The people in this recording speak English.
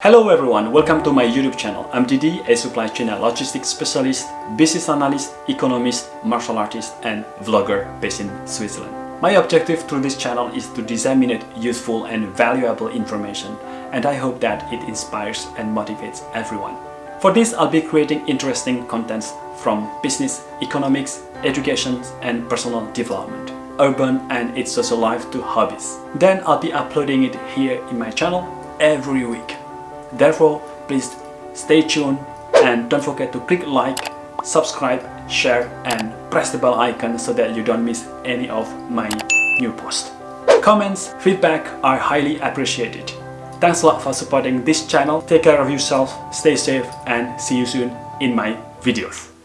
Hello everyone, welcome to my YouTube channel. I'm Didi, a supply chain and logistics specialist, business analyst, economist, martial artist and vlogger based in Switzerland. My objective through this channel is to disseminate useful and valuable information and I hope that it inspires and motivates everyone. For this, I'll be creating interesting contents from business, economics, education and personal development, urban and its social life to hobbies. Then I'll be uploading it here in my channel every week. Therefore, please stay tuned and don't forget to click like, subscribe, share and press the bell icon so that you don't miss any of my new posts. Comments, feedback are highly appreciated. Thanks a lot for supporting this channel. Take care of yourself, stay safe and see you soon in my videos.